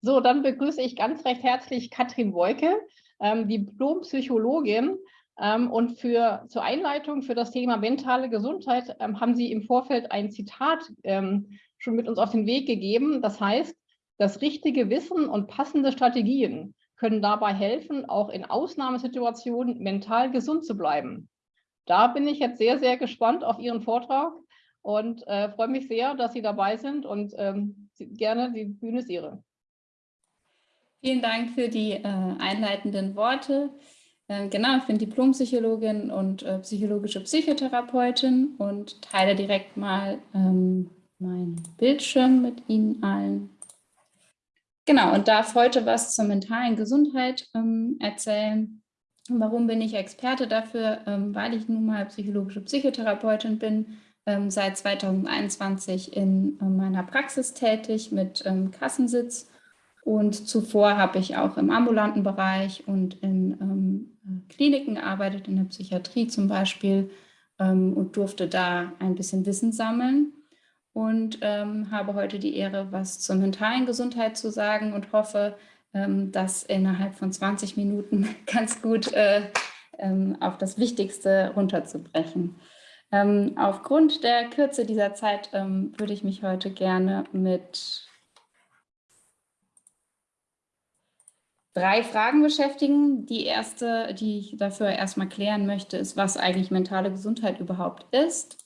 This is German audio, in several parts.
So, dann begrüße ich ganz recht herzlich Katrin Wolke, ähm, Diplompsychologin. Ähm, und für, zur Einleitung für das Thema mentale Gesundheit ähm, haben Sie im Vorfeld ein Zitat ähm, schon mit uns auf den Weg gegeben. Das heißt, das richtige Wissen und passende Strategien können dabei helfen, auch in Ausnahmesituationen mental gesund zu bleiben. Da bin ich jetzt sehr, sehr gespannt auf Ihren Vortrag und äh, freue mich sehr, dass Sie dabei sind und ähm, gerne, die Bühne ist Ihre. Vielen Dank für die äh, einleitenden Worte. Äh, genau, ich bin Diplompsychologin und äh, psychologische Psychotherapeutin und teile direkt mal ähm, meinen Bildschirm mit Ihnen allen. Genau, und darf heute was zur mentalen Gesundheit ähm, erzählen. Warum bin ich Experte dafür? Ähm, weil ich nun mal psychologische Psychotherapeutin bin, ähm, seit 2021 in äh, meiner Praxis tätig mit ähm, Kassensitz und zuvor habe ich auch im ambulanten Bereich und in ähm, Kliniken gearbeitet, in der Psychiatrie zum Beispiel ähm, und durfte da ein bisschen Wissen sammeln und ähm, habe heute die Ehre, was zur mentalen Gesundheit zu sagen und hoffe, ähm, das innerhalb von 20 Minuten ganz gut äh, ähm, auf das Wichtigste runterzubrechen. Ähm, aufgrund der Kürze dieser Zeit würde ich mich heute gerne mit drei Fragen beschäftigen. Die erste, die ich dafür erstmal klären möchte, ist, was eigentlich mentale Gesundheit überhaupt ist.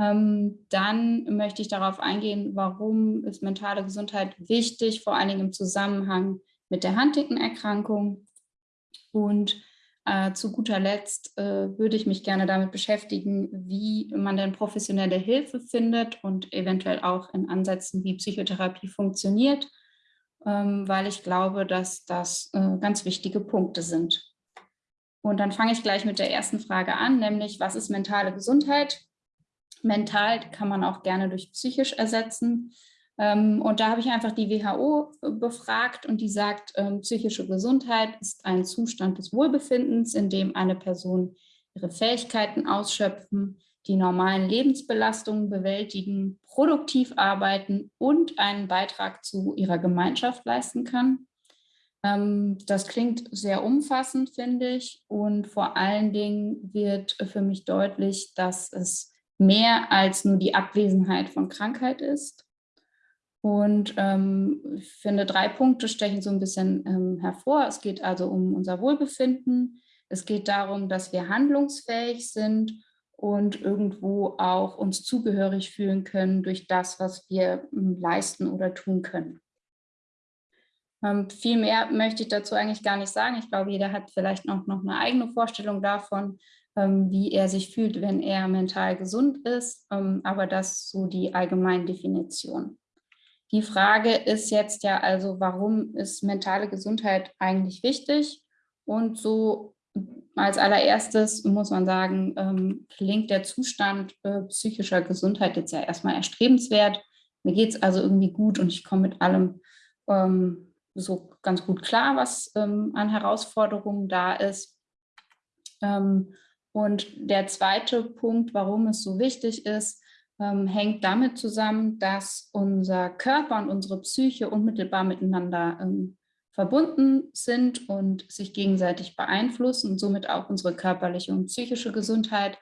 Ähm, dann möchte ich darauf eingehen, warum ist mentale Gesundheit wichtig, vor allen Dingen im Zusammenhang mit der Huntington-Erkrankung. Und äh, zu guter Letzt äh, würde ich mich gerne damit beschäftigen, wie man denn professionelle Hilfe findet und eventuell auch in Ansätzen, wie Psychotherapie funktioniert weil ich glaube, dass das äh, ganz wichtige Punkte sind. Und dann fange ich gleich mit der ersten Frage an, nämlich was ist mentale Gesundheit? Mental kann man auch gerne durch psychisch ersetzen. Ähm, und da habe ich einfach die WHO befragt und die sagt, ähm, psychische Gesundheit ist ein Zustand des Wohlbefindens, in dem eine Person ihre Fähigkeiten ausschöpfen, die normalen Lebensbelastungen bewältigen, produktiv arbeiten und einen Beitrag zu ihrer Gemeinschaft leisten kann. Ähm, das klingt sehr umfassend, finde ich. Und vor allen Dingen wird für mich deutlich, dass es mehr als nur die Abwesenheit von Krankheit ist. Und ähm, ich finde, drei Punkte stechen so ein bisschen ähm, hervor. Es geht also um unser Wohlbefinden. Es geht darum, dass wir handlungsfähig sind und irgendwo auch uns zugehörig fühlen können durch das, was wir hm, leisten oder tun können. Ähm, viel mehr möchte ich dazu eigentlich gar nicht sagen. Ich glaube, jeder hat vielleicht noch, noch eine eigene Vorstellung davon, ähm, wie er sich fühlt, wenn er mental gesund ist. Ähm, aber das ist so die allgemeine Definition. Die Frage ist jetzt ja also, warum ist mentale Gesundheit eigentlich wichtig? Und so als allererstes muss man sagen, ähm, klingt der Zustand äh, psychischer Gesundheit jetzt ja erstmal erstrebenswert. Mir geht es also irgendwie gut und ich komme mit allem ähm, so ganz gut klar, was ähm, an Herausforderungen da ist. Und der zweite Punkt, warum es so wichtig ist, hängt damit zusammen, dass unser Körper und unsere Psyche unmittelbar miteinander verbunden sind und sich gegenseitig beeinflussen und somit auch unsere körperliche und psychische Gesundheit.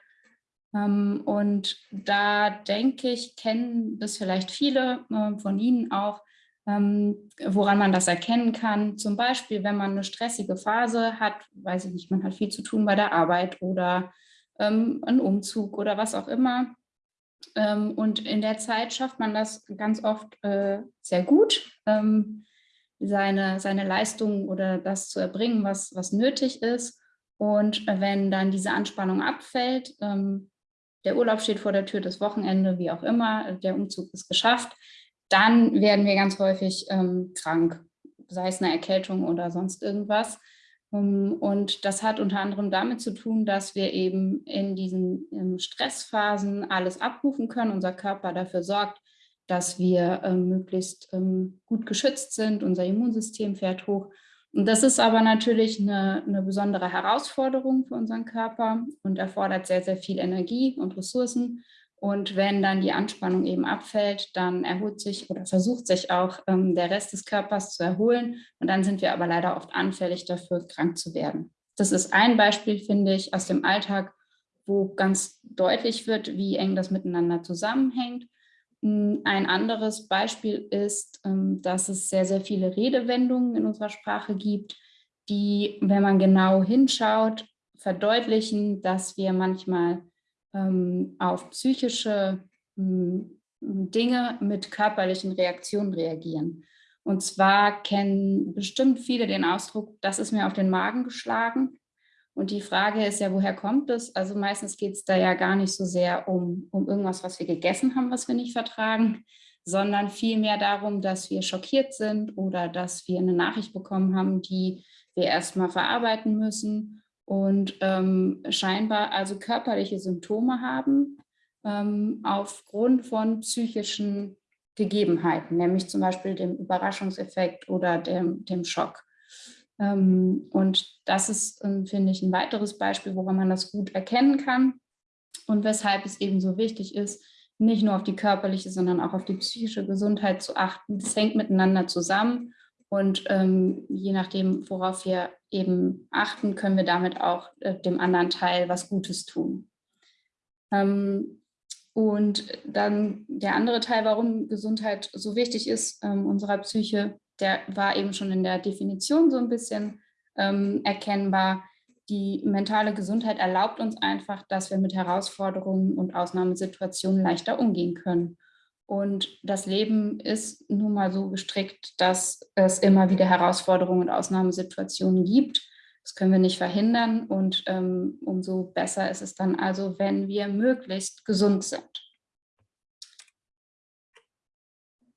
Ähm, und da denke ich, kennen das vielleicht viele ähm, von Ihnen auch, ähm, woran man das erkennen kann. Zum Beispiel, wenn man eine stressige Phase hat, weiß ich nicht, man hat viel zu tun bei der Arbeit oder einen Umzug oder was auch immer. Und in der Zeit schafft man das ganz oft äh, sehr gut seine, seine Leistung oder das zu erbringen, was, was nötig ist. Und wenn dann diese Anspannung abfällt, ähm, der Urlaub steht vor der Tür, das Wochenende, wie auch immer, der Umzug ist geschafft, dann werden wir ganz häufig ähm, krank, sei es eine Erkältung oder sonst irgendwas. Um, und das hat unter anderem damit zu tun, dass wir eben in diesen in Stressphasen alles abrufen können, unser Körper dafür sorgt, dass wir ähm, möglichst ähm, gut geschützt sind, unser Immunsystem fährt hoch. Und das ist aber natürlich eine, eine besondere Herausforderung für unseren Körper und erfordert sehr, sehr viel Energie und Ressourcen. Und wenn dann die Anspannung eben abfällt, dann erholt sich oder versucht sich auch ähm, der Rest des Körpers zu erholen. Und dann sind wir aber leider oft anfällig dafür, krank zu werden. Das ist ein Beispiel, finde ich, aus dem Alltag, wo ganz deutlich wird, wie eng das miteinander zusammenhängt. Ein anderes Beispiel ist, ähm, dass es sehr, sehr viele Redewendungen in unserer Sprache gibt, die, wenn man genau hinschaut, verdeutlichen, dass wir manchmal ähm, auf psychische hm, Dinge mit körperlichen Reaktionen reagieren. Und zwar kennen bestimmt viele den Ausdruck, das ist mir auf den Magen geschlagen. Und die Frage ist ja, woher kommt es? Also meistens geht es da ja gar nicht so sehr um, um irgendwas, was wir gegessen haben, was wir nicht vertragen, sondern vielmehr darum, dass wir schockiert sind oder dass wir eine Nachricht bekommen haben, die wir erstmal verarbeiten müssen und ähm, scheinbar also körperliche Symptome haben ähm, aufgrund von psychischen Gegebenheiten, nämlich zum Beispiel dem Überraschungseffekt oder dem, dem Schock. Ähm, und das ist, ähm, finde ich, ein weiteres Beispiel, woran man das gut erkennen kann und weshalb es eben so wichtig ist, nicht nur auf die körperliche, sondern auch auf die psychische Gesundheit zu achten. Das hängt miteinander zusammen und ähm, je nachdem, worauf wir eben achten, können wir damit auch äh, dem anderen Teil was Gutes tun. Ähm, und dann der andere Teil, warum Gesundheit so wichtig ist, ähm, unserer Psyche, der war eben schon in der Definition so ein bisschen ähm, erkennbar. Die mentale Gesundheit erlaubt uns einfach, dass wir mit Herausforderungen und Ausnahmesituationen leichter umgehen können. Und das Leben ist nun mal so gestrickt, dass es immer wieder Herausforderungen und Ausnahmesituationen gibt. Das können wir nicht verhindern und ähm, umso besser ist es dann also, wenn wir möglichst gesund sind.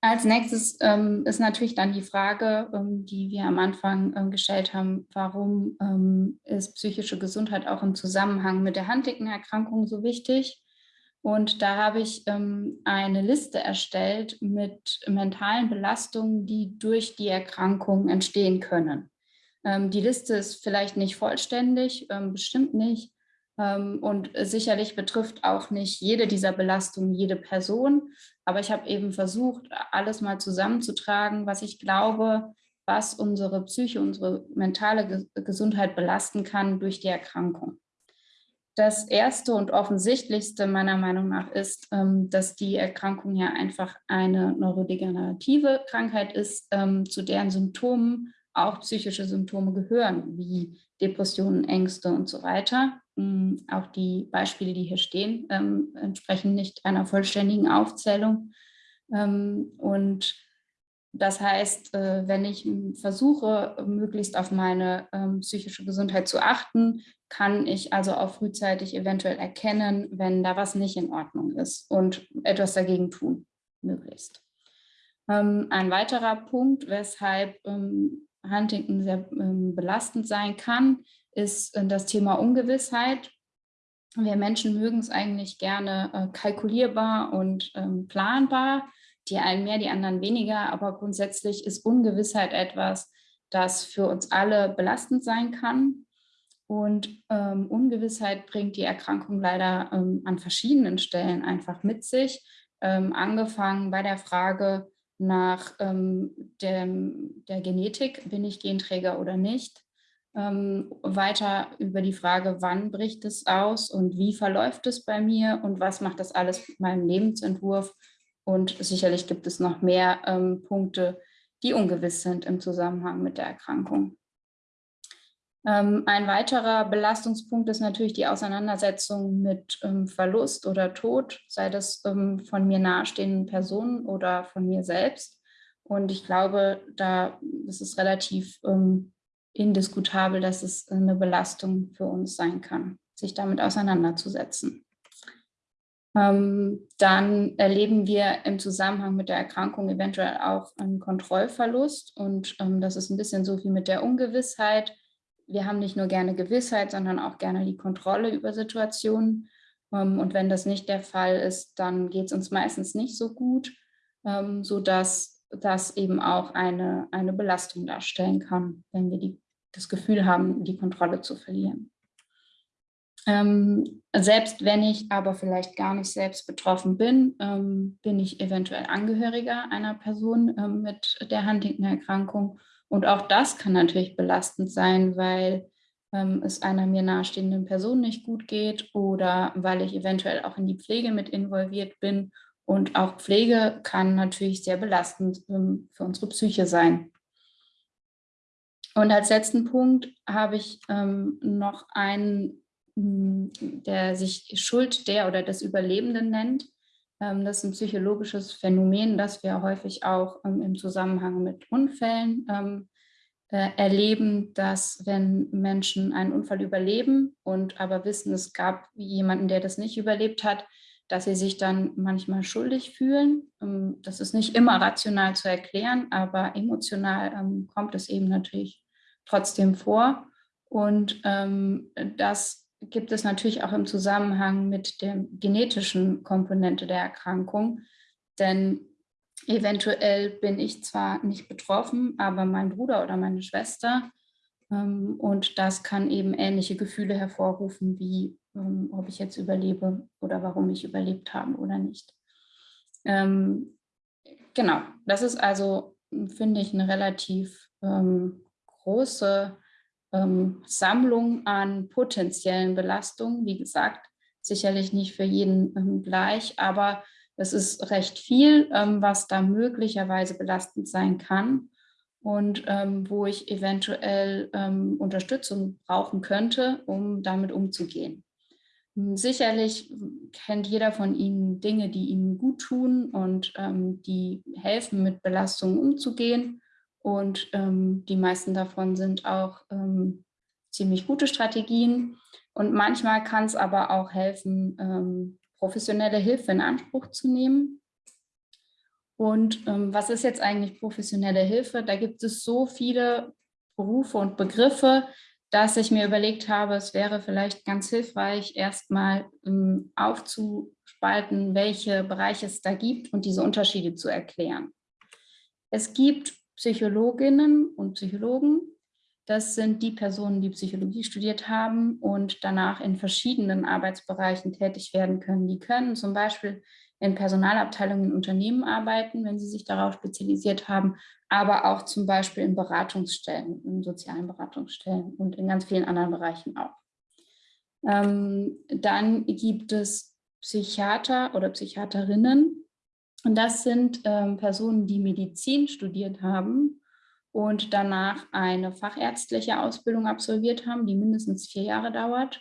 Als nächstes ähm, ist natürlich dann die Frage, ähm, die wir am Anfang ähm, gestellt haben, warum ähm, ist psychische Gesundheit auch im Zusammenhang mit der Huntington-Erkrankung so wichtig? Und da habe ich ähm, eine Liste erstellt mit mentalen Belastungen, die durch die Erkrankung entstehen können. Ähm, die Liste ist vielleicht nicht vollständig, bestimmt nicht, und sicherlich betrifft auch nicht jede dieser Belastungen jede Person. Aber ich habe eben versucht, alles mal zusammenzutragen, was ich glaube, was unsere Psyche, unsere mentale Gesundheit belasten kann durch die Erkrankung. Das erste und offensichtlichste meiner Meinung nach ist, ähm, dass die Erkrankung ja einfach eine neurodegenerative Krankheit ist, ähm, zu deren Symptomen auch psychische Symptome gehören, wie Depressionen, Ängste und so weiter. Hm, auch die Beispiele, die hier stehen, ähm, entsprechen nicht einer vollständigen Aufzählung. Ähm, und das heißt, äh, wenn ich versuche, möglichst auf meine ähm, psychische Gesundheit zu achten, kann ich also auch frühzeitig eventuell erkennen, wenn da was nicht in Ordnung ist und etwas dagegen tun, möglichst. ein weiterer Punkt, weshalb Huntington sehr belastend sein kann, ist äh, das Thema Ungewissheit. Wir Menschen mögen es eigentlich gerne äh, kalkulierbar und ähm, planbar. Die einen mehr, die anderen weniger, aber grundsätzlich ist Ungewissheit etwas, das für uns alle belastend sein kann. Und ähm, Ungewissheit bringt die Erkrankung leider ähm, an verschiedenen Stellen einfach mit sich. Ähm, angefangen bei der Frage nach ähm, dem, der Genetik, bin ich Genträger oder nicht, ähm, weiter über die Frage, wann bricht es aus und wie verläuft es bei mir und was macht das alles mit meinem Lebensentwurf. Und sicherlich gibt es noch mehr ähm, Punkte, die ungewiss sind im Zusammenhang mit der Erkrankung. Ähm, ein weiterer Belastungspunkt ist natürlich die Auseinandersetzung mit ähm, Verlust oder Tod, sei das ähm, von mir nahestehenden Personen oder von mir selbst. Und ich glaube, da ist es relativ ähm, indiskutabel, dass es eine Belastung für uns sein kann, sich damit auseinanderzusetzen. Ähm, dann erleben wir im Zusammenhang mit der Erkrankung eventuell auch einen Kontrollverlust und ähm, das ist ein bisschen so wie mit der Ungewissheit. Wir haben nicht nur gerne Gewissheit, sondern auch gerne die Kontrolle über Situationen ähm, und wenn das nicht der Fall ist, dann geht es uns meistens nicht so gut, sodass das eben auch eine, eine Belastung darstellen kann, wenn wir die das Gefühl haben, die Kontrolle zu verlieren. Ähm, selbst wenn ich aber vielleicht gar nicht selbst betroffen bin, ähm, bin ich eventuell Angehöriger einer Person ähm, mit der Huntington-Erkrankung. Und auch das kann natürlich belastend sein, weil ähm, es einer mir nahestehenden Person nicht gut geht oder weil ich eventuell auch in die Pflege mit involviert bin. Und auch Pflege kann natürlich sehr belastend ähm, für unsere Psyche sein. Und als letzten Punkt habe ich ähm, noch einen, hm, der sich Schuld der oder des Überlebenden nennt. Ähm, das ist ein psychologisches Phänomen, das wir häufig auch ähm, im Zusammenhang mit Unfällen ähm, äh, erleben, dass wenn Menschen einen Unfall überleben und aber wissen, es gab jemanden, der das nicht überlebt hat, dass sie sich dann manchmal schuldig fühlen. Ähm, das ist nicht immer rational zu erklären, aber emotional ähm, kommt es eben natürlich trotzdem vor. Und ähm, das gibt es natürlich auch im Zusammenhang mit der genetischen Komponente der Erkrankung. Denn eventuell bin ich zwar nicht betroffen, aber mein Bruder oder meine Schwester. Ähm, und das kann eben ähnliche Gefühle hervorrufen, wie ähm, ob ich jetzt überlebe oder warum ich überlebt habe oder nicht. Ähm, genau, das ist also, finde ich, eine relativ ähm, große ähm, Sammlung an potenziellen Belastungen. Wie gesagt, sicherlich nicht für jeden ähm, gleich, aber es ist recht viel, ähm, was da möglicherweise belastend sein kann und ähm, wo ich eventuell ähm, Unterstützung brauchen könnte, um damit umzugehen. Hm, sicherlich kennt jeder von Ihnen Dinge, die Ihnen gut tun und ähm, die helfen, mit Belastungen umzugehen. Und ähm, die meisten davon sind auch ähm, ziemlich gute Strategien. Und manchmal kann es aber auch helfen, ähm, professionelle Hilfe in Anspruch zu nehmen. Und ähm, was ist jetzt eigentlich professionelle Hilfe? Da gibt es so viele Berufe und Begriffe, dass ich mir überlegt habe, es wäre vielleicht ganz hilfreich, erstmal ähm, aufzuspalten, welche Bereiche es da gibt und diese Unterschiede zu erklären. Es gibt Psychologinnen und Psychologen. Das sind die Personen, die Psychologie studiert haben und danach in verschiedenen Arbeitsbereichen tätig werden können. Die können zum Beispiel in Personalabteilungen in Unternehmen arbeiten, wenn sie sich darauf spezialisiert haben, aber auch zum Beispiel in Beratungsstellen, in sozialen Beratungsstellen und in ganz vielen anderen Bereichen auch. Ähm, dann gibt es Psychiater oder Psychiaterinnen, und das sind ähm, Personen, die Medizin studiert haben und danach eine fachärztliche Ausbildung absolviert haben, die mindestens vier Jahre dauert.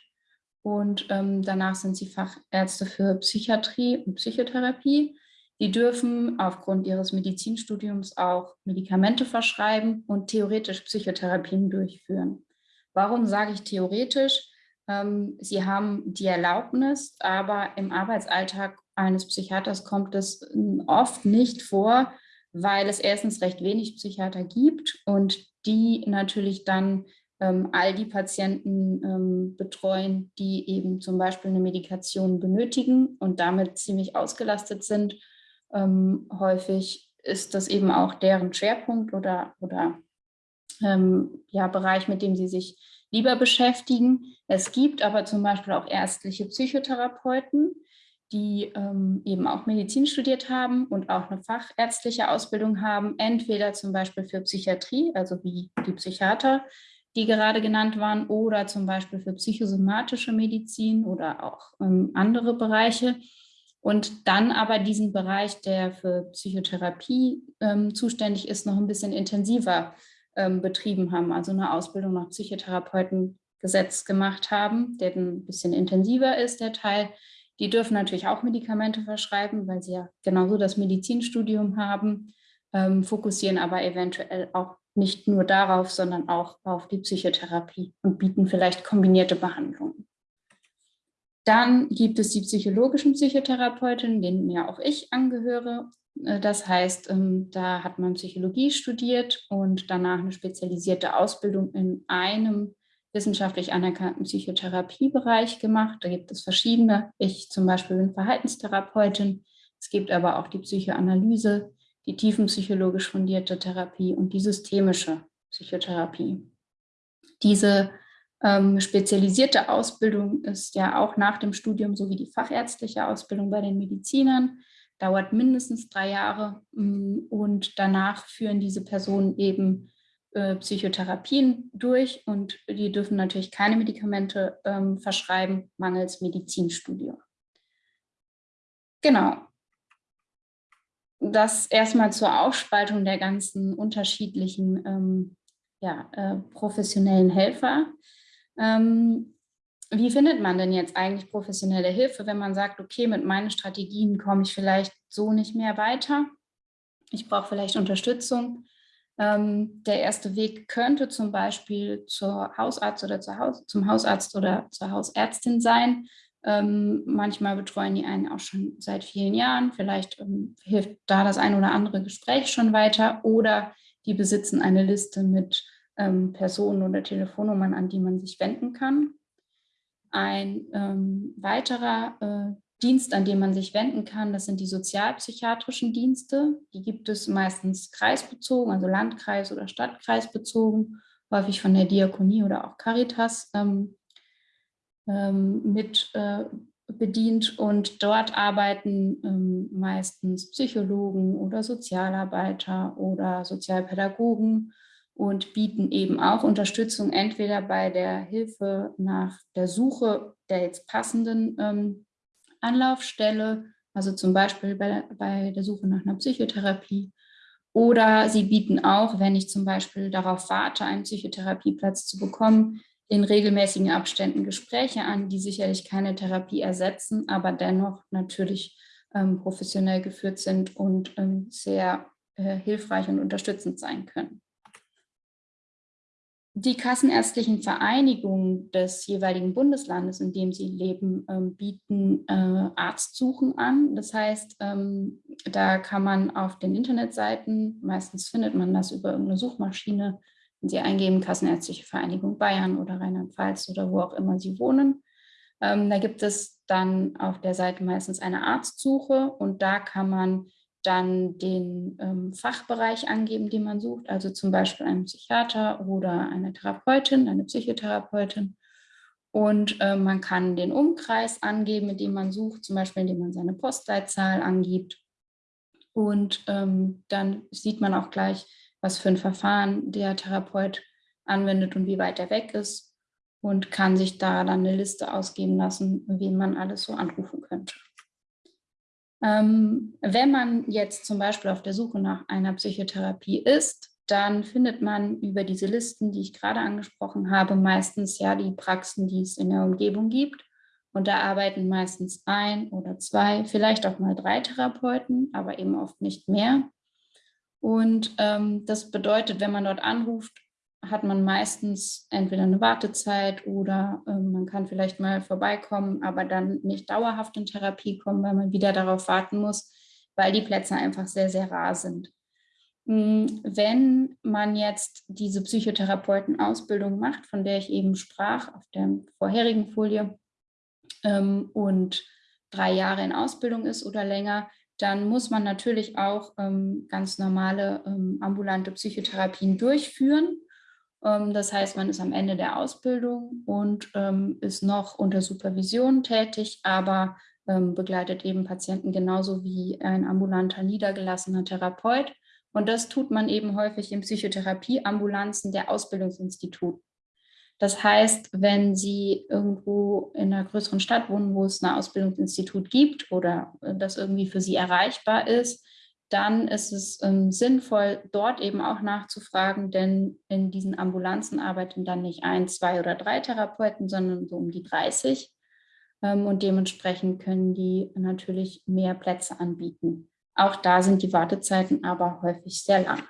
Und ähm, danach sind sie Fachärzte für Psychiatrie und Psychotherapie. Die dürfen aufgrund ihres Medizinstudiums auch Medikamente verschreiben und theoretisch Psychotherapien durchführen. Warum sage ich theoretisch? Ähm, sie haben die Erlaubnis, aber im Arbeitsalltag eines Psychiaters kommt es hm, oft nicht vor, weil es erstens recht wenig Psychiater gibt und die natürlich dann ähm, all die Patienten ähm, betreuen, die eben zum Beispiel eine Medikation benötigen und damit ziemlich ausgelastet sind. Ähm, häufig ist das eben auch deren Schwerpunkt oder, oder ähm, ja, Bereich, mit dem sie sich lieber beschäftigen. Es gibt aber zum Beispiel auch ärztliche Psychotherapeuten, die ähm, eben auch Medizin studiert haben und auch eine fachärztliche Ausbildung haben, entweder zum Beispiel für Psychiatrie, also wie die Psychiater, die gerade genannt waren, oder zum Beispiel für psychosomatische Medizin oder auch ähm, andere Bereiche. Und dann aber diesen Bereich, der für Psychotherapie ähm, zuständig ist, noch ein bisschen intensiver ähm, betrieben haben, also eine Ausbildung nach Psychotherapeutengesetz gemacht haben, der ein bisschen intensiver ist, der Teil, die dürfen natürlich auch Medikamente verschreiben, weil sie ja genauso das Medizinstudium haben, ähm, fokussieren aber eventuell auch nicht nur darauf, sondern auch auf die Psychotherapie und bieten vielleicht kombinierte Behandlungen. Dann gibt es die psychologischen Psychotherapeutinnen, denen ja auch ich angehöre. Äh, das heißt, ähm, da hat man Psychologie studiert und danach eine spezialisierte Ausbildung in einem wissenschaftlich anerkannten Psychotherapiebereich gemacht. Da gibt es verschiedene. Ich zum Beispiel bin Verhaltenstherapeutin. Es gibt aber auch die Psychoanalyse, die tiefenpsychologisch fundierte Therapie und die systemische Psychotherapie. Diese Ähm, spezialisierte Ausbildung ist ja auch nach dem Studium sowie die fachärztliche Ausbildung bei den Medizinern, dauert mindestens drei Jahre mm, und danach führen diese Personen eben äh, Psychotherapien durch und die dürfen natürlich keine Medikamente ähm, verschreiben, mangels Medizinstudium. Genau. Das erstmal zur Aufspaltung der ganzen unterschiedlichen ähm, ja, äh, professionellen Helfer. Ähm, wie findet man denn jetzt eigentlich professionelle Hilfe, wenn man sagt, okay, mit meinen Strategien komme ich vielleicht so nicht mehr weiter? Ich brauche vielleicht Unterstützung. Ähm, der erste Weg könnte zum Beispiel zur Hausarzt oder zur Haus, zum Hausarzt oder zur Hausärztin sein. Ähm, manchmal betreuen die einen auch schon seit vielen Jahren. Vielleicht ähm, hilft da das ein oder andere Gespräch schon weiter. Oder die besitzen eine Liste mit ähm, Personen oder Telefonnummern, an die man sich wenden kann. Ein ähm, weiterer äh, Dienst, an den man sich wenden kann, das sind die sozialpsychiatrischen Dienste. Die gibt es meistens kreisbezogen, also Landkreis- oder Stadtkreisbezogen, häufig von der Diakonie oder auch Caritas ähm, ähm, mit äh, bedient. Und dort arbeiten ähm, meistens Psychologen oder Sozialarbeiter oder Sozialpädagogen und bieten eben auch Unterstützung entweder bei der Hilfe nach der Suche der jetzt passenden ähm, Anlaufstelle, also zum Beispiel bei, bei der Suche nach einer Psychotherapie. Oder sie bieten auch, wenn ich zum Beispiel darauf warte, einen Psychotherapieplatz zu bekommen, in regelmäßigen Abständen Gespräche an, die sicherlich keine Therapie ersetzen, aber dennoch natürlich ähm, professionell geführt sind und ähm, sehr äh, hilfreich und unterstützend sein können. Die kassenärztlichen Vereinigungen des jeweiligen Bundeslandes, in dem sie leben, ähm, bieten äh, Arztsuchen an. Das heißt, ähm, da kann man auf den Internetseiten, meistens findet man das über irgendeine Suchmaschine, wenn Sie eingeben Kassenärztliche Vereinigung Bayern oder Rheinland-Pfalz oder wo auch immer Sie wohnen. Ähm, da gibt es dann auf der Seite meistens eine Arztsuche und da kann man dann den ähm, Fachbereich angeben, den man sucht, also zum Beispiel einen Psychiater oder eine Therapeutin, eine Psychotherapeutin. Und äh, man kann den Umkreis angeben, in dem man sucht, zum Beispiel indem man seine Postleitzahl angibt. Und ähm, dann sieht man auch gleich, was für ein Verfahren der Therapeut anwendet und wie weit er weg ist und kann sich da dann eine Liste ausgeben lassen, wen man alles so anrufen könnte. Ähm, wenn man jetzt zum Beispiel auf der Suche nach einer Psychotherapie ist, dann findet man über diese Listen, die ich gerade angesprochen habe, meistens ja die Praxen, die es in der Umgebung gibt. Und da arbeiten meistens ein oder zwei, vielleicht auch mal drei Therapeuten, aber eben oft nicht mehr. Und ähm, das bedeutet, wenn man dort anruft, hat man meistens entweder eine Wartezeit oder äh, man kann vielleicht mal vorbeikommen, aber dann nicht dauerhaft in Therapie kommen, weil man wieder darauf warten muss, weil die Plätze einfach sehr, sehr rar sind. Hm, wenn man jetzt diese Psychotherapeutenausbildung macht, von der ich eben sprach auf der vorherigen Folie ähm, und drei Jahre in Ausbildung ist oder länger, dann muss man natürlich auch ähm, ganz normale ähm, ambulante Psychotherapien durchführen. Ähm, das heißt, man ist am Ende der Ausbildung und ähm, ist noch unter Supervision tätig, aber ähm, begleitet eben Patienten genauso wie ein ambulanter niedergelassener Therapeut. Und das tut man eben häufig in Psychotherapieambulanzen der Ausbildungsinstitute. Das heißt, wenn Sie irgendwo in einer größeren Stadt wohnen, wo es ein Ausbildungsinstitut gibt oder äh, das irgendwie für Sie erreichbar ist, dann ist es ähm, sinnvoll, dort eben auch nachzufragen, denn in diesen Ambulanzen arbeiten dann nicht ein, zwei oder drei Therapeuten, sondern so um die 30. Ähm, und dementsprechend können die natürlich mehr Plätze anbieten. Auch da sind die Wartezeiten aber häufig sehr lang.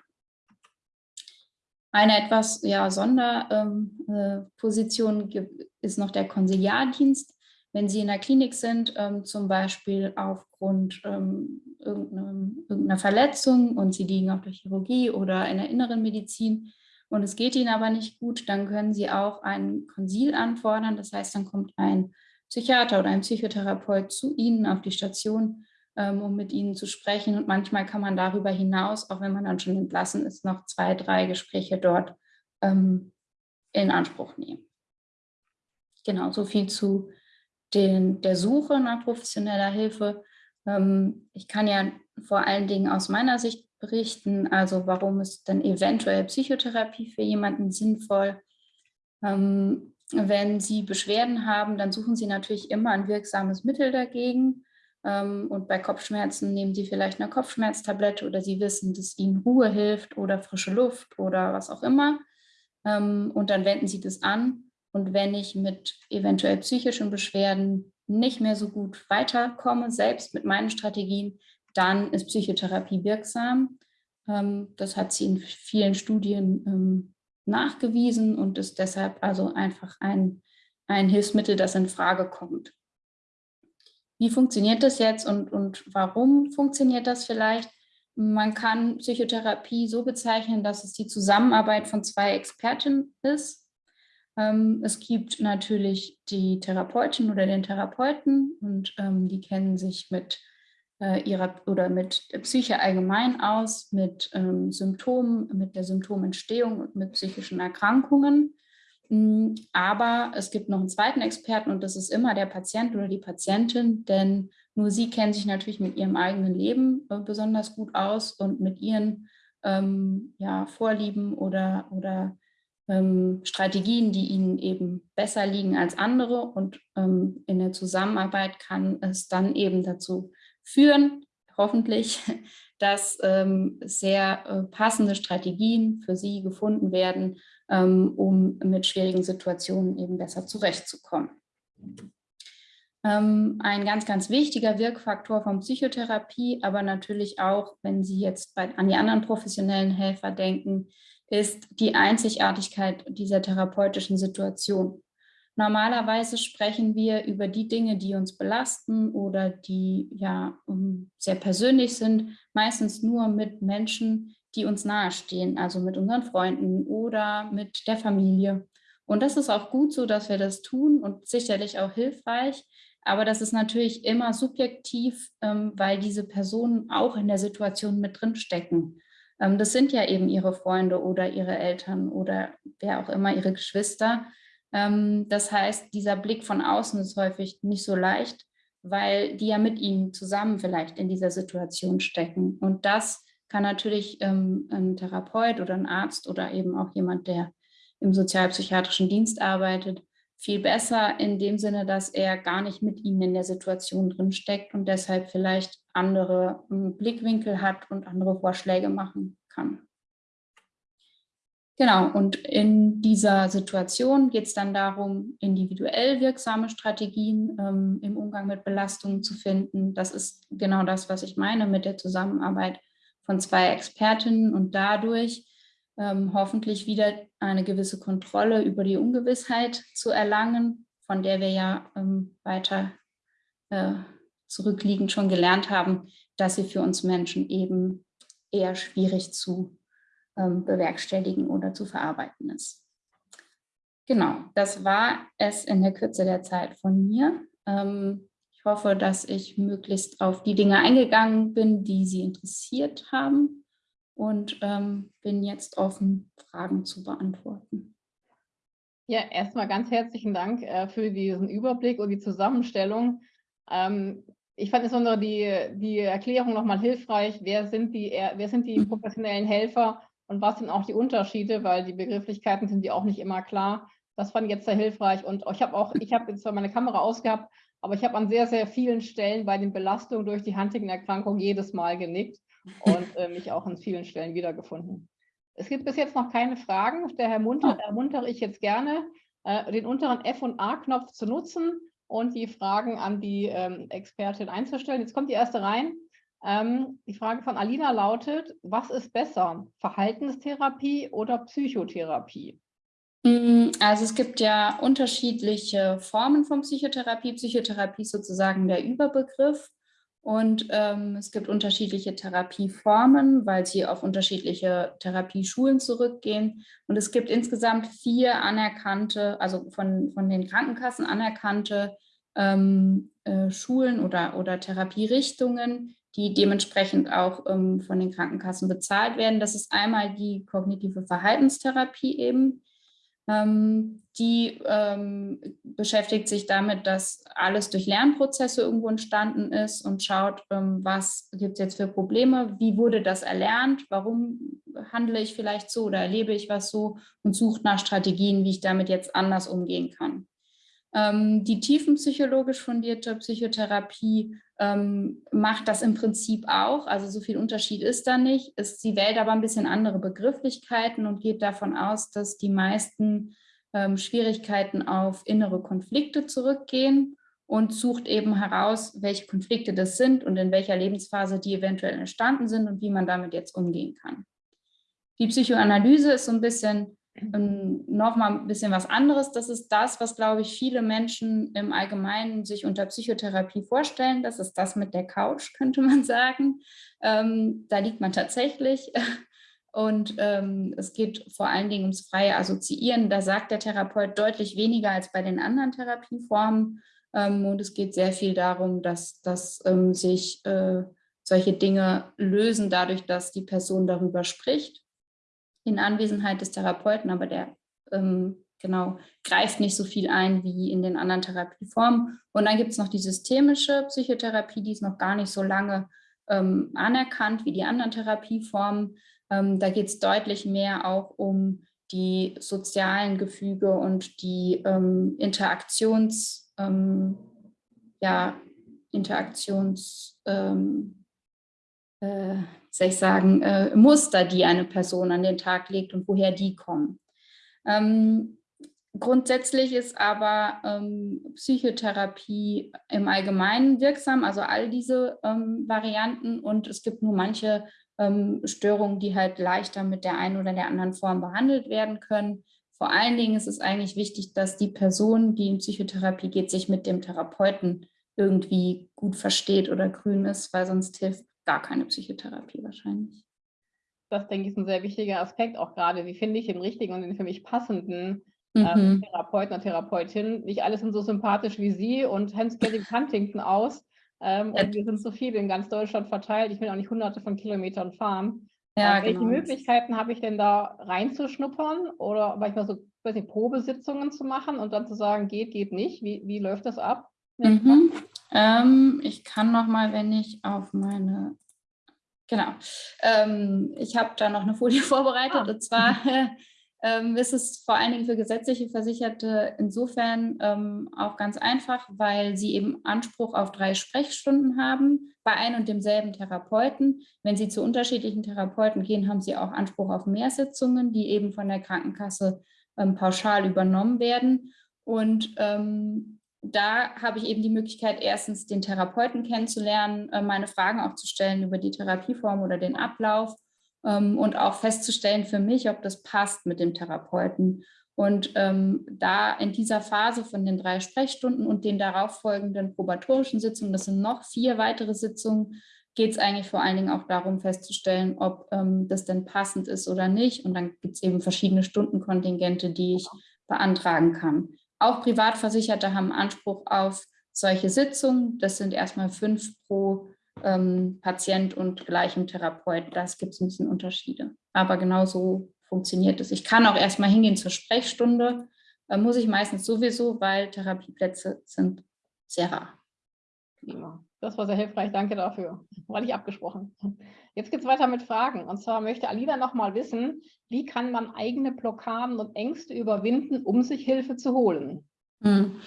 Eine etwas ja, Sonderposition ähm, äh, ist noch der Konsiliardienst. Wenn Sie in der Klinik sind, ähm, zum Beispiel aufgrund ähm, irgendeiner Verletzung und Sie liegen auf der Chirurgie oder in der inneren Medizin und es geht Ihnen aber nicht gut, dann können Sie auch ein Konsil anfordern. Das heißt, dann kommt ein Psychiater oder ein Psychotherapeut zu Ihnen auf die Station, ähm, um mit Ihnen zu sprechen. Und manchmal kann man darüber hinaus, auch wenn man dann schon entlassen ist, noch zwei, drei Gespräche dort ähm, in Anspruch nehmen. genau, so viel zu den, der Suche nach professioneller Hilfe. Ähm, ich kann ja vor allen Dingen aus meiner Sicht berichten, also warum ist denn eventuell Psychotherapie für jemanden sinnvoll. Ähm, wenn Sie Beschwerden haben, dann suchen Sie natürlich immer ein wirksames Mittel dagegen. Ähm, und bei Kopfschmerzen nehmen Sie vielleicht eine Kopfschmerztablette oder Sie wissen, dass Ihnen Ruhe hilft oder frische Luft oder was auch immer. Ähm, und dann wenden Sie das an. Und wenn ich mit eventuell psychischen Beschwerden nicht mehr so gut weiterkomme, selbst mit meinen Strategien, dann ist Psychotherapie wirksam. Ähm, das hat sie in vielen Studien nachgewiesen und ist deshalb also einfach ein, ein Hilfsmittel, das in Frage kommt. Wie funktioniert das jetzt und, und warum funktioniert das vielleicht? Man kann Psychotherapie so bezeichnen, dass es die Zusammenarbeit von zwei Experten ist. Ähm, es gibt natürlich die Therapeutin oder den Therapeuten und ähm, die kennen sich mit äh, ihrer oder mit Psyche allgemein aus, mit ähm, Symptomen, mit der Symptomentstehung und mit psychischen Erkrankungen. Hm, aber es gibt noch einen zweiten Experten und das ist immer der Patient oder die Patientin, denn nur sie kennen sich natürlich mit ihrem eigenen Leben äh, besonders gut aus und mit ihren ähm, ja, Vorlieben oder, oder ähm, Strategien, die ihnen eben besser liegen als andere. Und ähm, in der Zusammenarbeit kann es dann eben dazu führen, hoffentlich, dass ähm, sehr äh, passende Strategien für sie gefunden werden, ähm, um mit schwierigen Situationen eben besser zurechtzukommen. Ähm, ein ganz, ganz wichtiger Wirkfaktor von Psychotherapie, aber natürlich auch, wenn Sie jetzt bei, an die anderen professionellen Helfer denken, ist die Einzigartigkeit dieser therapeutischen Situation. Normalerweise sprechen wir über die Dinge, die uns belasten oder die ja sehr persönlich sind, meistens nur mit Menschen, die uns nahestehen, also mit unseren Freunden oder mit der Familie. Und das ist auch gut so, dass wir das tun und sicherlich auch hilfreich. Aber das ist natürlich immer subjektiv, ähm, weil diese Personen auch in der Situation mit drin stecken. Ähm, das sind ja eben ihre Freunde oder ihre Eltern oder wer auch immer, ihre Geschwister. Ähm, das heißt, dieser Blick von außen ist häufig nicht so leicht, weil die ja mit ihnen zusammen vielleicht in dieser Situation stecken. Und das kann natürlich ähm, ein Therapeut oder ein Arzt oder eben auch jemand, der im sozialpsychiatrischen Dienst arbeitet, viel besser in dem Sinne, dass er gar nicht mit ihnen in der Situation drin steckt und deshalb vielleicht andere ähm, Blickwinkel hat und andere Vorschläge machen kann. Genau, und in dieser Situation geht es dann darum, individuell wirksame Strategien ähm, im Umgang mit Belastungen zu finden. Das ist genau das, was ich meine mit der Zusammenarbeit von zwei Expertinnen und dadurch ähm, hoffentlich wieder eine gewisse Kontrolle über die Ungewissheit zu erlangen, von der wir ja ähm, weiter äh, zurückliegend schon gelernt haben, dass sie für uns Menschen eben eher schwierig zu ähm, bewerkstelligen oder zu verarbeiten ist. Genau, das war es in der Kürze der Zeit von mir. Ähm, ich hoffe, dass ich möglichst auf die Dinge eingegangen bin, die Sie interessiert haben und ähm, bin jetzt offen, Fragen zu beantworten. Ja, erstmal ganz herzlichen Dank äh, für diesen Überblick und die Zusammenstellung. Ähm, ich fand insbesondere die, die Erklärung nochmal hilfreich. Wer sind, die, wer sind die professionellen Helfer und was sind auch die Unterschiede, weil die Begrifflichkeiten sind ja auch nicht immer klar. Das fand ich jetzt sehr hilfreich und ich habe auch, ich habe zwar meine Kamera ausgehabt, aber ich habe an sehr, sehr vielen Stellen bei den Belastungen durch die Huntington-Erkrankung jedes Mal genickt und äh, mich auch an vielen Stellen wiedergefunden. Es gibt bis jetzt noch keine Fragen. Daher munter, oh. ermuntere ich jetzt gerne, äh, den unteren F- und A-Knopf zu nutzen und die Fragen an die ähm, Expertin einzustellen. Jetzt kommt die erste rein. Ähm, die Frage von Alina lautet, was ist besser, Verhaltenstherapie oder Psychotherapie? Mm, also es gibt ja unterschiedliche Formen von Psychotherapie. Psychotherapie ist sozusagen der Überbegriff. Und ähm, es gibt unterschiedliche Therapieformen, weil sie auf unterschiedliche Therapieschulen zurückgehen. Und es gibt insgesamt vier anerkannte, also von, von den Krankenkassen anerkannte ähm, äh, Schulen oder, oder Therapierichtungen, die dementsprechend auch ähm, von den Krankenkassen bezahlt werden. Das ist einmal die kognitive Verhaltenstherapie eben. Ähm, die ähm, beschäftigt sich damit, dass alles durch Lernprozesse irgendwo entstanden ist und schaut, ähm, was gibt es jetzt für Probleme, wie wurde das erlernt, warum handle ich vielleicht so oder erlebe ich was so und sucht nach Strategien, wie ich damit jetzt anders umgehen kann. Ähm, die tiefenpsychologisch fundierte Psychotherapie ähm, macht das im Prinzip auch, also so viel Unterschied ist da nicht. Ist, sie wählt aber ein bisschen andere Begrifflichkeiten und geht davon aus, dass die meisten ähm, Schwierigkeiten auf innere Konflikte zurückgehen und sucht eben heraus, welche Konflikte das sind und in welcher Lebensphase die eventuell entstanden sind und wie man damit jetzt umgehen kann. Die Psychoanalyse ist so ein bisschen nochmal ein bisschen was anderes. Das ist das, was, glaube ich, viele Menschen im Allgemeinen sich unter Psychotherapie vorstellen. Das ist das mit der Couch, könnte man sagen. Ähm, da liegt man tatsächlich. Und ähm, es geht vor allen Dingen ums freie Assoziieren. Da sagt der Therapeut deutlich weniger als bei den anderen Therapieformen. Ähm, und es geht sehr viel darum, dass, dass ähm, sich äh, solche Dinge lösen, dadurch, dass die Person darüber spricht in Anwesenheit des Therapeuten, aber der ähm, genau greift nicht so viel ein wie in den anderen Therapieformen. Und dann gibt es noch die systemische Psychotherapie, die ist noch gar nicht so lange ähm, anerkannt wie die anderen Therapieformen. Ähm, da geht es deutlich mehr auch um die sozialen Gefüge und die ähm, Interaktions, ähm, ja, Interaktions, ähm, äh, soll ich sagen, äh, Muster, die eine Person an den Tag legt und woher die kommen. Ähm, grundsätzlich ist aber ähm, Psychotherapie im Allgemeinen wirksam, also all diese ähm, Varianten und es gibt nur manche ähm, Störungen, die halt leichter mit der einen oder der anderen Form behandelt werden können. Vor allen Dingen ist es eigentlich wichtig, dass die Person, die in Psychotherapie geht, sich mit dem Therapeuten irgendwie gut versteht oder grün ist, weil sonst hilft gar keine Psychotherapie wahrscheinlich. Das, denke ich, ist ein sehr wichtiger Aspekt, auch gerade, wie finde ich den richtigen und den für mich passenden ähm, mhm. Therapeuten oder Therapeutin. Nicht alle sind so sympathisch wie Sie und Hans Getting Huntington aus. Ähm, und wir sind so viele in ganz Deutschland verteilt. Ich will auch nicht hunderte von Kilometern fahren. Ja, äh, welche genau. Möglichkeiten habe ich denn da reinzuschnuppern oder manchmal so weiß nicht, Probesitzungen zu machen und dann zu sagen, geht, geht nicht? Wie, wie läuft das ab? Mhm. Ähm, ich kann noch mal, wenn ich auf meine, genau, ähm, ich habe da noch eine Folie vorbereitet ah. und zwar ähm, ist es vor allen Dingen für gesetzliche Versicherte insofern ähm, auch ganz einfach, weil sie eben Anspruch auf drei Sprechstunden haben bei ein und demselben Therapeuten. Wenn sie zu unterschiedlichen Therapeuten gehen, haben sie auch Anspruch auf mehr Sitzungen, die eben von der Krankenkasse ähm, pauschal übernommen werden. Und ähm, da habe ich eben die Möglichkeit, erstens den Therapeuten kennenzulernen, äh, meine Fragen auch zu stellen über die Therapieform oder den Ablauf ähm, und auch festzustellen für mich, ob das passt mit dem Therapeuten. Und ähm, da in dieser Phase von den drei Sprechstunden und den darauffolgenden probatorischen Sitzungen, das sind noch vier weitere Sitzungen, geht es eigentlich vor allen Dingen auch darum festzustellen, ob ähm, das denn passend ist oder nicht. Und dann gibt es eben verschiedene Stundenkontingente, die ich beantragen kann. Auch Privatversicherte haben Anspruch auf solche Sitzungen. Das sind erstmal fünf pro ähm, Patient und gleichem Therapeut. Das gibt es ein bisschen Unterschiede. Aber genau so funktioniert es. Ich kann auch erstmal hingehen zur Sprechstunde. Da muss ich meistens sowieso, weil Therapieplätze sind sehr rar. Ja, das war sehr hilfreich. Danke dafür. War nicht abgesprochen. Jetzt geht es weiter mit Fragen. Und zwar möchte Alina noch mal wissen, wie kann man eigene Blockaden und Ängste überwinden, um sich Hilfe zu holen? Hm.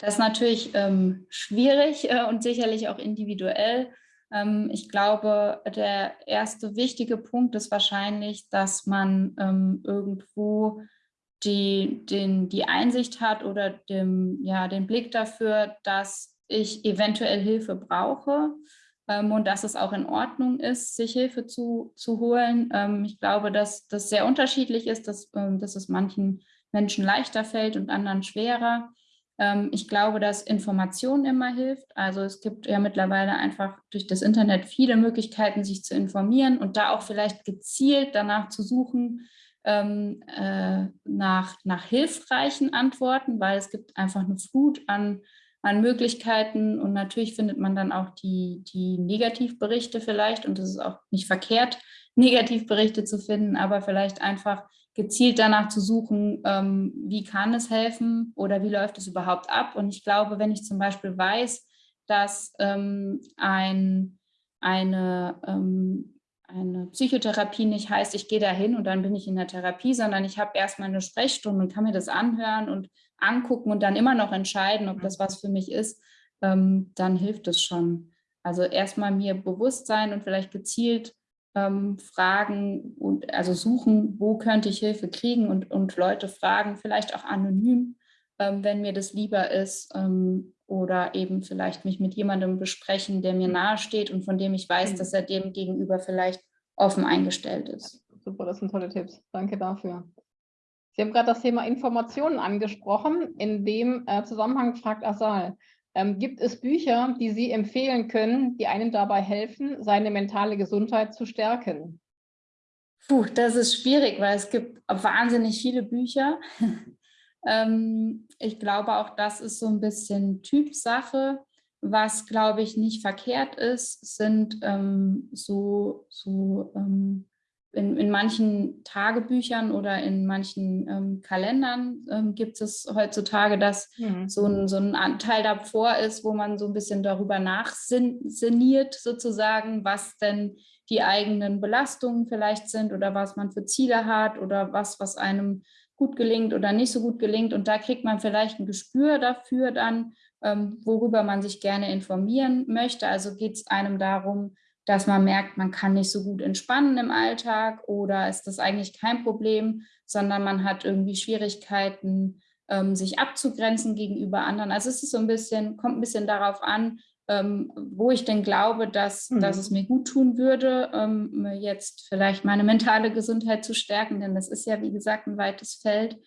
Das ist natürlich ähm, schwierig äh, und sicherlich auch individuell. Ähm, ich glaube, der erste wichtige Punkt ist wahrscheinlich, dass man ähm, irgendwo die, den, die Einsicht hat oder dem, ja, den Blick dafür, dass ich eventuell Hilfe brauche ähm, und dass es auch in Ordnung ist, sich Hilfe zu, zu holen. Ähm, ich glaube, dass das sehr unterschiedlich ist, dass, ähm, dass es manchen Menschen leichter fällt und anderen schwerer. Ähm, ich glaube, dass Information immer hilft. Also es gibt ja mittlerweile einfach durch das Internet viele Möglichkeiten, sich zu informieren und da auch vielleicht gezielt danach zu suchen, ähm, äh, nach, nach hilfreichen Antworten, weil es gibt einfach eine Flut an an Möglichkeiten. Und natürlich findet man dann auch die, die Negativberichte vielleicht. Und es ist auch nicht verkehrt, Negativberichte zu finden, aber vielleicht einfach gezielt danach zu suchen, ähm, wie kann es helfen oder wie läuft es überhaupt ab. Und ich glaube, wenn ich zum Beispiel weiß, dass ähm, ein, eine, ähm, eine Psychotherapie nicht heißt, ich gehe da hin und dann bin ich in der Therapie, sondern ich habe erstmal eine Sprechstunde und kann mir das anhören und angucken und dann immer noch entscheiden, ob das was für mich ist, ähm, dann hilft es schon. Also erstmal mir bewusst sein und vielleicht gezielt ähm, fragen und also suchen, wo könnte ich Hilfe kriegen und, und Leute fragen, vielleicht auch anonym, ähm, wenn mir das lieber ist ähm, oder eben vielleicht mich mit jemandem besprechen, der mir nahesteht und von dem ich weiß, mhm. dass er dem gegenüber vielleicht offen eingestellt ist. Super, das sind tolle Tipps. Danke dafür. Sie haben gerade das Thema Informationen angesprochen. In dem äh, Zusammenhang fragt Asal, ähm, gibt es Bücher, die Sie empfehlen können, die einem dabei helfen, seine mentale Gesundheit zu stärken? Puh, das ist schwierig, weil es gibt wahnsinnig viele Bücher. ähm, ich glaube auch, das ist so ein bisschen Typsache. Was, glaube ich, nicht verkehrt ist, sind ähm, so, so ähm, in, in manchen Tagebüchern oder in manchen ähm, Kalendern ähm, gibt es heutzutage, dass mhm. so, ein, so ein Anteil davor ist, wo man so ein bisschen darüber nachsinniert sozusagen, was denn die eigenen Belastungen vielleicht sind oder was man für Ziele hat oder was, was einem gut gelingt oder nicht so gut gelingt. Und da kriegt man vielleicht ein Gespür dafür dann, ähm, worüber man sich gerne informieren möchte. Also geht es einem darum, dass man merkt, man kann nicht so gut entspannen im Alltag oder ist das eigentlich kein Problem, sondern man hat irgendwie Schwierigkeiten, ähm, sich abzugrenzen gegenüber anderen. Also es ist so ein bisschen, kommt ein bisschen darauf an, ähm, wo ich denn glaube, dass, mhm. dass es mir gut tun würde, ähm, jetzt vielleicht meine mentale Gesundheit zu stärken, denn das ist ja, wie gesagt, ein weites Feld.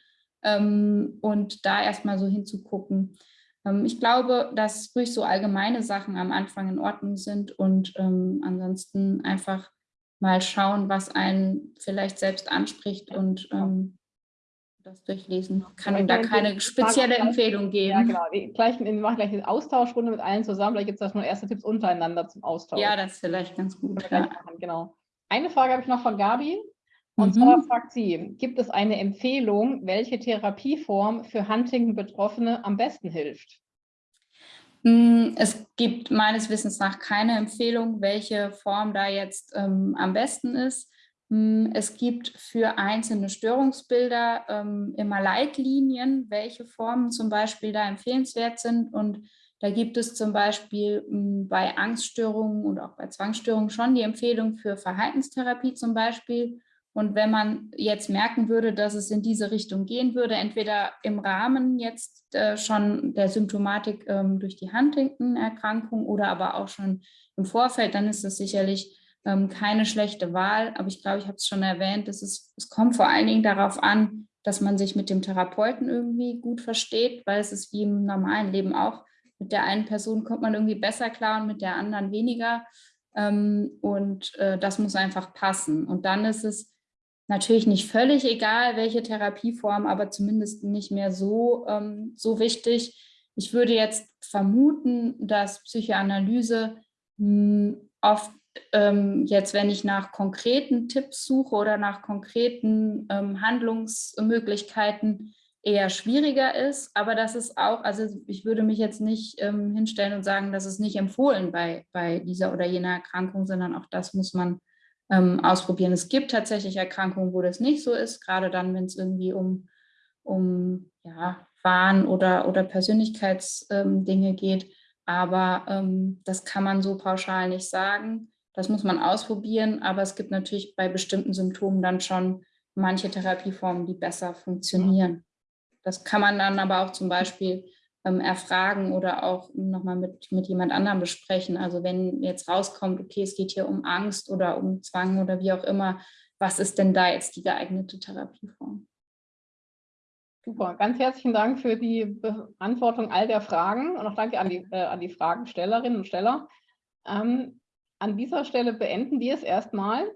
Ähm, und da erstmal so hinzugucken, ich glaube, dass ruhig so allgemeine Sachen am Anfang in Ordnung sind und ähm, ansonsten einfach mal schauen, was einen vielleicht selbst anspricht und ähm, das durchlesen. Kann ja, da keine spezielle Empfehlung geben. Ja, genau. Wir, gleich, wir machen gleich eine Austauschrunde mit allen zusammen. Vielleicht gibt es da nur erste Tipps untereinander zum Austausch. Ja, das ist vielleicht ganz gut. Ja. Genau. Eine Frage habe ich noch von Gabi. Und mhm. zwar fragt sie, gibt es eine Empfehlung, welche Therapieform für Huntington-Betroffene am besten hilft? Hm, es gibt meines Wissens nach keine Empfehlung, welche Form da jetzt ähm, am besten ist. Hm, es gibt für einzelne Störungsbilder ähm, immer Leitlinien, welche Formen zum Beispiel da empfehlenswert sind. Und da gibt es zum Beispiel hm, bei Angststörungen und auch bei Zwangsstörungen schon die Empfehlung für Verhaltenstherapie zum Beispiel. Und wenn man jetzt merken würde, dass es in diese Richtung gehen würde, entweder im Rahmen jetzt äh, schon der Symptomatik ähm, durch die Huntington-Erkrankung oder aber auch schon im Vorfeld, dann ist das sicherlich ähm, keine schlechte Wahl. Aber ich glaube, ich habe es schon erwähnt, es, ist, es kommt vor allen Dingen darauf an, dass man sich mit dem Therapeuten irgendwie gut versteht, weil es ist wie im normalen Leben auch. Mit der einen Person kommt man irgendwie besser klar und mit der anderen weniger. Ähm, und äh, das muss einfach passen. Und dann ist es Natürlich nicht völlig egal, welche Therapieform, aber zumindest nicht mehr so, ähm, so wichtig. Ich würde jetzt vermuten, dass Psychoanalyse mh, hm, oft ähm, jetzt, wenn ich nach konkreten Tipps suche oder nach konkreten ähm, Handlungsmöglichkeiten, eher schwieriger ist. Aber das ist auch, also ich würde mich jetzt nicht ähm, hinstellen und sagen, das ist nicht empfohlen bei, bei dieser oder jener Erkrankung, sondern auch das muss man ähm, ausprobieren. Es gibt tatsächlich Erkrankungen, wo das nicht so ist, gerade dann, wenn es irgendwie um, um ja, Wahn- oder, oder Persönlichkeitsdinge ähm, geht. Aber ähm, das kann man so pauschal nicht sagen. Das muss man ausprobieren, aber es gibt natürlich bei bestimmten Symptomen dann schon manche Therapieformen, die besser funktionieren. Das kann man dann aber auch zum Beispiel ähm, erfragen oder auch nochmal mit, mit jemand anderem besprechen. Also wenn jetzt rauskommt, okay, es geht hier um Angst oder um Zwang oder wie auch immer, was ist denn da jetzt die geeignete Therapieform? Super, ganz herzlichen Dank für die Beantwortung all der Fragen und auch danke an die, äh, an die Fragenstellerinnen und Steller. Ähm, an dieser Stelle beenden wir es erstmal.